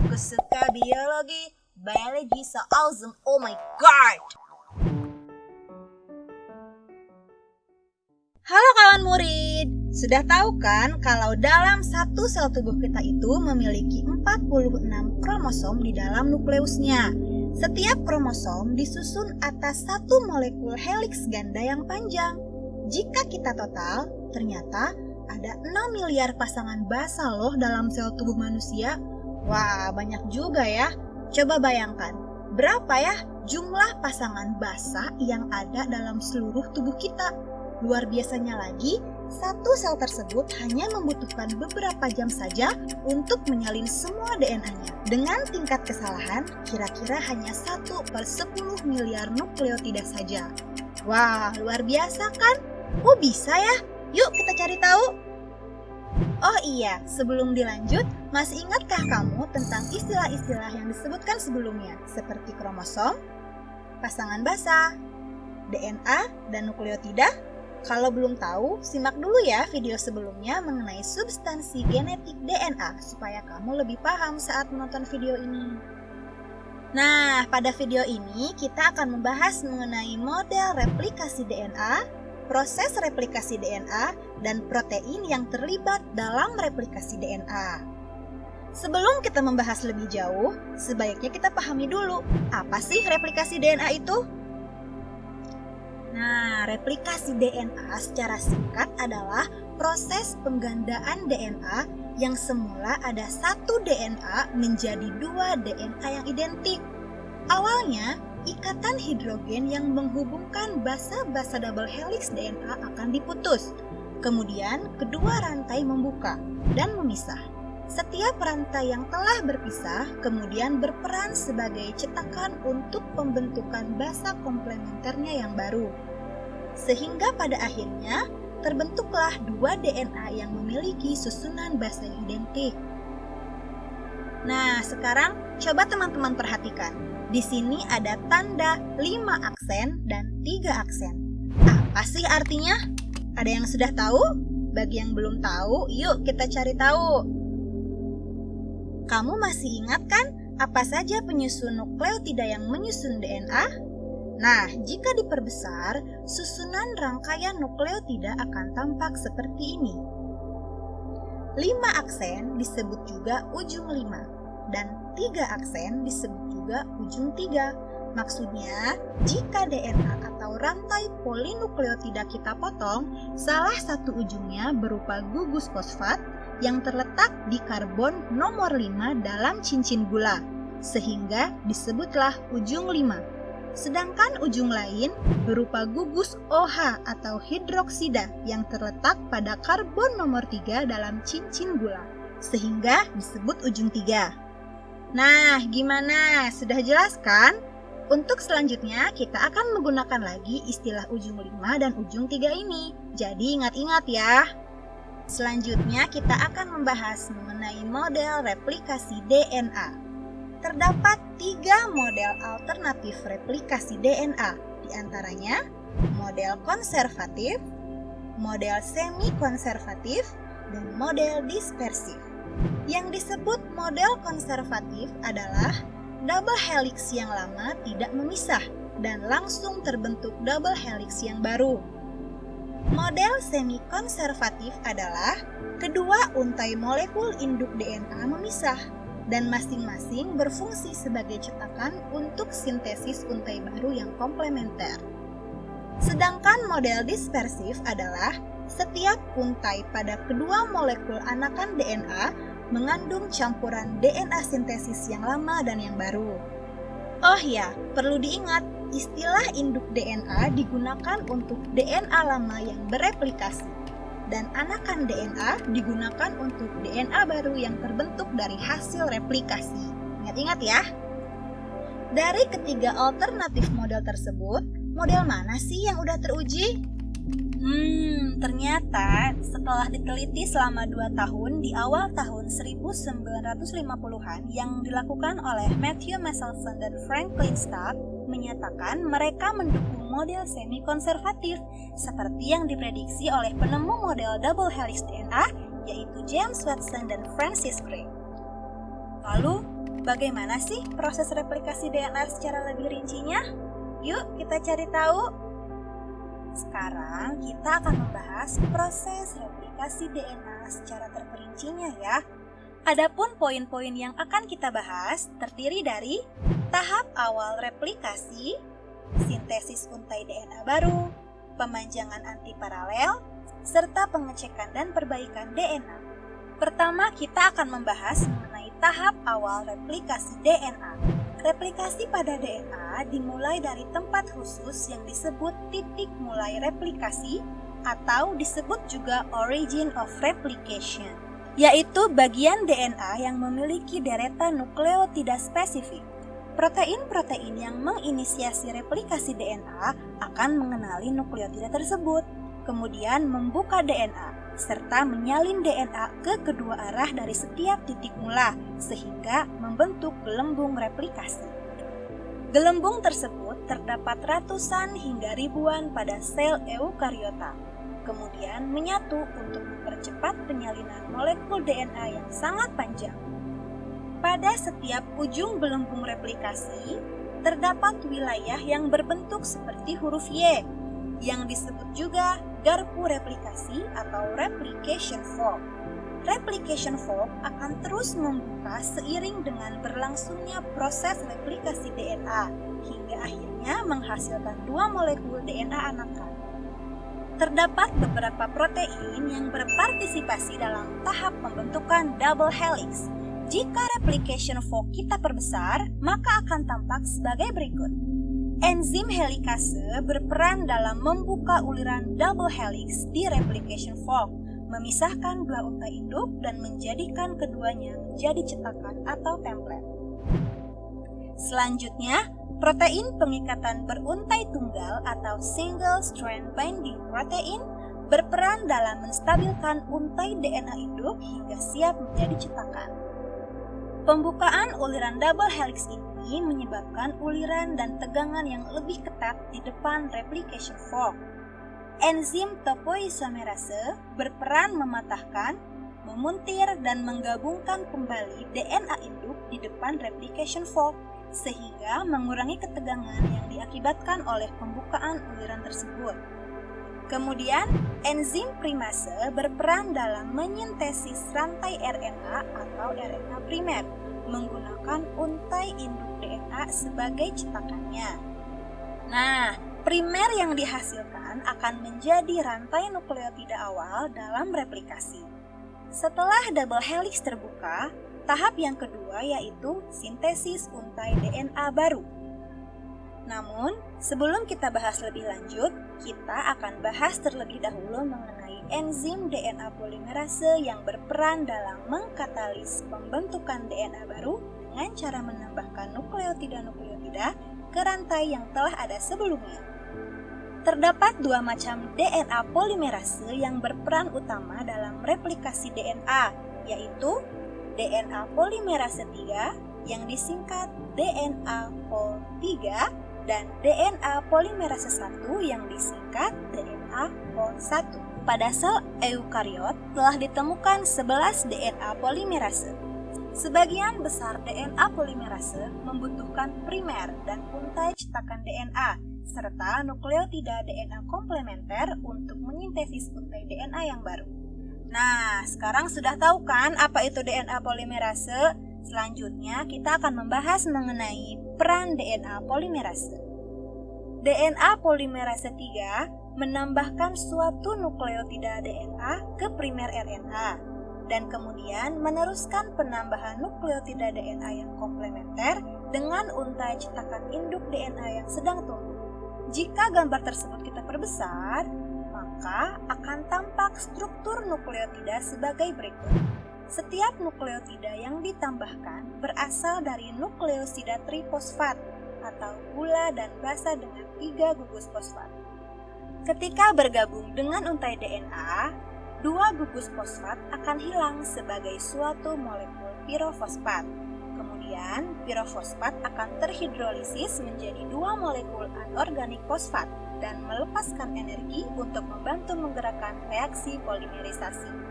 Aku suka biologi. Biology so awesome. Oh my god. Halo kawan murid. Sudah tahu kan kalau dalam satu sel tubuh kita itu memiliki 46 kromosom di dalam nukleusnya. Setiap kromosom disusun atas satu molekul helix ganda yang panjang. Jika kita total, ternyata ada 6 miliar pasangan basa loh dalam sel tubuh manusia. Wah, banyak juga ya. Coba bayangkan, berapa ya jumlah pasangan basa yang ada dalam seluruh tubuh kita? Luar biasanya lagi, satu sel tersebut hanya membutuhkan beberapa jam saja untuk menyalin semua DNA-nya. Dengan tingkat kesalahan kira-kira hanya 1 per 10 miliar nukleotida saja. Wah, luar biasa kan? Oh bisa ya? Yuk kita cari tahu. Oh iya, sebelum dilanjut, masih ingatkah kamu tentang istilah-istilah yang disebutkan sebelumnya, seperti kromosom, pasangan basa, DNA, dan nukleotida? Kalau belum tahu, simak dulu ya video sebelumnya mengenai substansi genetik DNA supaya kamu lebih paham saat menonton video ini. Nah, pada video ini kita akan membahas mengenai model replikasi DNA, proses replikasi DNA, dan protein yang terlibat dalam replikasi DNA. Sebelum kita membahas lebih jauh, sebaiknya kita pahami dulu apa sih replikasi DNA itu? Nah, replikasi DNA secara singkat adalah proses penggandaan DNA yang semula ada satu DNA menjadi dua DNA yang identik. Awalnya, ikatan hidrogen yang menghubungkan basa-basa double helix DNA akan diputus. Kemudian, kedua rantai membuka dan memisah. Setiap rantai yang telah berpisah kemudian berperan sebagai cetakan untuk pembentukan basa komplementernya yang baru. Sehingga pada akhirnya terbentuklah dua DNA yang memiliki susunan basa yang identik. Nah, sekarang coba teman-teman perhatikan. Di sini ada tanda 5 aksen dan 3 aksen. Apa sih artinya? Ada yang sudah tahu? Bagi yang belum tahu, yuk kita cari tahu. Kamu masih ingat kan apa saja penyusun nukleotida yang menyusun DNA? Nah, jika diperbesar, susunan rangkaian nukleotida akan tampak seperti ini. Lima aksen disebut juga ujung lima, dan tiga aksen disebut juga ujung tiga. Maksudnya, jika DNA atau rantai polinukleotida kita potong, salah satu ujungnya berupa gugus fosfat yang terletak di karbon nomor 5 dalam cincin gula, sehingga disebutlah ujung 5. Sedangkan ujung lain berupa gugus OH atau hidroksida yang terletak pada karbon nomor 3 dalam cincin gula, sehingga disebut ujung 3. Nah, gimana? Sudah jelas kan? Untuk selanjutnya, kita akan menggunakan lagi istilah ujung 5 dan ujung 3 ini. Jadi ingat-ingat ya. Selanjutnya, kita akan membahas mengenai model replikasi DNA. Terdapat tiga model alternatif replikasi DNA, di antaranya model konservatif, model semi-konservatif, dan model dispersif. Yang disebut model konservatif adalah double helix yang lama tidak memisah dan langsung terbentuk double helix yang baru. Model semi-konservatif adalah kedua untai molekul induk DNA memisah dan masing-masing berfungsi sebagai cetakan untuk sintesis untai baru yang komplementer. Sedangkan model dispersif adalah setiap untai pada kedua molekul anakan DNA mengandung campuran DNA sintesis yang lama dan yang baru. Oh ya, perlu diingat, istilah induk DNA digunakan untuk DNA lama yang bereplikasi dan anakan DNA digunakan untuk DNA baru yang terbentuk dari hasil replikasi. Ingat-ingat ya. Dari ketiga alternatif model tersebut, model mana sih yang udah teruji? Hmm, ternyata setelah diteliti selama 2 tahun di awal tahun 1950-an yang dilakukan oleh Matthew Meselson dan Franklin Stark menyatakan mereka mendukung model semi-konservatif seperti yang diprediksi oleh penemu model double helix DNA yaitu James Watson dan Francis Crick. Lalu, Bagaimana sih proses replikasi DNA secara lebih rincinya? Yuk kita cari tahu. Sekarang kita akan membahas proses replikasi DNA secara terperincinya ya. Adapun poin-poin yang akan kita bahas terdiri dari tahap awal replikasi, sintesis untai DNA baru, pemanjangan antiparalel, serta pengecekan dan perbaikan DNA. Pertama, kita akan membahas mengenai tahap awal replikasi DNA. Replikasi pada DNA dimulai dari tempat khusus yang disebut titik mulai replikasi atau disebut juga origin of replication yaitu bagian DNA yang memiliki deretan nukleotida spesifik. Protein-protein yang menginisiasi replikasi DNA akan mengenali nukleotida tersebut, kemudian membuka DNA, serta menyalin DNA ke kedua arah dari setiap titik mula, sehingga membentuk gelembung replikasi. Gelembung tersebut terdapat ratusan hingga ribuan pada sel eukariota, kemudian menyatu untuk mempercepat penyalinan molekul DNA yang sangat panjang. Pada setiap ujung belenggung replikasi, terdapat wilayah yang berbentuk seperti huruf Y, yang disebut juga garpu replikasi atau replication fork. Replication fork akan terus membuka seiring dengan berlangsungnya proses replikasi DNA, hingga akhirnya menghasilkan dua molekul DNA anakan terdapat beberapa protein yang berpartisipasi dalam tahap pembentukan double helix. Jika replication fork kita perbesar, maka akan tampak sebagai berikut. Enzim helikase berperan dalam membuka uliran double helix di replication fork, memisahkan dua untai induk dan menjadikan keduanya menjadi cetakan atau template. Selanjutnya, Protein pengikatan beruntai tunggal atau single strand binding protein berperan dalam menstabilkan untai DNA induk hingga siap menjadi cetakan. Pembukaan uliran double helix ini menyebabkan uliran dan tegangan yang lebih ketat di depan replication fork. Enzim topoisomerase berperan mematahkan, memuntir, dan menggabungkan kembali DNA induk di depan replication fork sehingga mengurangi ketegangan yang diakibatkan oleh pembukaan uliran tersebut. Kemudian, enzim primase berperan dalam menyintesis rantai RNA atau RNA primer menggunakan untai induk DNA sebagai cetakannya. Nah, primer yang dihasilkan akan menjadi rantai nukleotida awal dalam replikasi. Setelah double helix terbuka, Tahap yang kedua yaitu sintesis untai DNA baru. Namun, sebelum kita bahas lebih lanjut, kita akan bahas terlebih dahulu mengenai enzim DNA polimerase yang berperan dalam mengkatalis pembentukan DNA baru dengan cara menambahkan nukleotida-nukleotida ke rantai yang telah ada sebelumnya. Terdapat dua macam DNA polimerase yang berperan utama dalam replikasi DNA, yaitu DNA polimerase 3 yang disingkat DNA pol 3 dan DNA polimerase 1 yang disingkat DNA pol 1. Pada sel eukariot telah ditemukan 11 DNA polimerase. Sebagian besar DNA polimerase membutuhkan primer dan untai cetakan DNA serta nukleotida DNA komplementer untuk menyintesis untai DNA yang baru. Nah, sekarang sudah tahu kan apa itu DNA polimerase? Selanjutnya, kita akan membahas mengenai peran DNA polimerase. DNA polimerase 3 menambahkan suatu nukleotida DNA ke primer RNA dan kemudian meneruskan penambahan nukleotida DNA yang komplementer dengan untai cetakan induk DNA yang sedang tumbuh. Jika gambar tersebut kita perbesar, maka akan tampak struktur nukleotida sebagai berikut. Setiap nukleotida yang ditambahkan berasal dari nukleosida trifosfat atau gula dan basa dengan tiga gugus fosfat. Ketika bergabung dengan untai DNA, dua gugus fosfat akan hilang sebagai suatu molekul pirofosfat. Kemudian, pirofosfat akan terhidrolisis menjadi dua molekul anorganik fosfat dan melepaskan energi untuk membantu menggerakkan reaksi polimerisasi.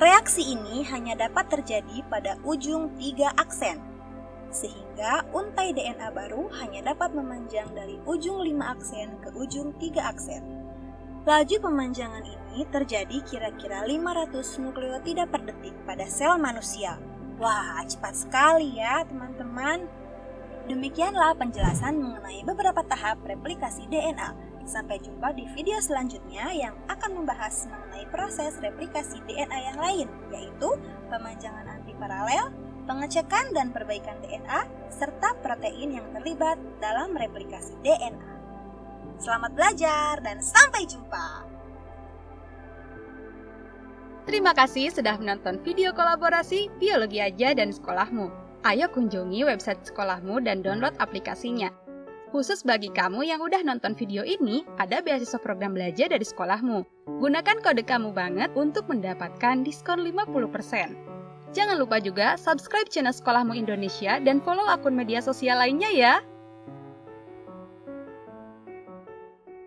Reaksi ini hanya dapat terjadi pada ujung tiga aksen, sehingga untai DNA baru hanya dapat memanjang dari ujung 5 aksen ke ujung 3 aksen. Laju pemanjangan ini terjadi kira-kira 500 nukleotida per detik pada sel manusia. Wah, cepat sekali ya teman-teman. Demikianlah penjelasan mengenai beberapa tahap replikasi DNA. Sampai jumpa di video selanjutnya yang akan membahas mengenai proses replikasi DNA yang lain, yaitu pemanjangan antiparalel, pengecekan dan perbaikan DNA, serta protein yang terlibat dalam replikasi DNA. Selamat belajar dan sampai jumpa! Terima kasih sudah menonton video kolaborasi Biologi Aja dan Sekolahmu. Ayo kunjungi website sekolahmu dan download aplikasinya. Khusus bagi kamu yang udah nonton video ini, ada beasiswa program belajar dari sekolahmu. Gunakan kode kamu banget untuk mendapatkan diskon 50%. Jangan lupa juga subscribe channel Sekolahmu Indonesia dan follow akun media sosial lainnya ya.